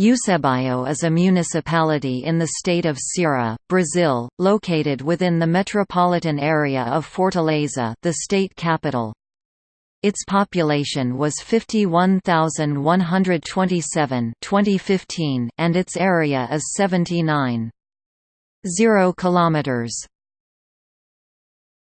Eusébio is a municipality in the state of Ceará, Brazil, located within the metropolitan area of Fortaleza the state capital. Its population was 51,127 2015 and its area is 79. km. kilometers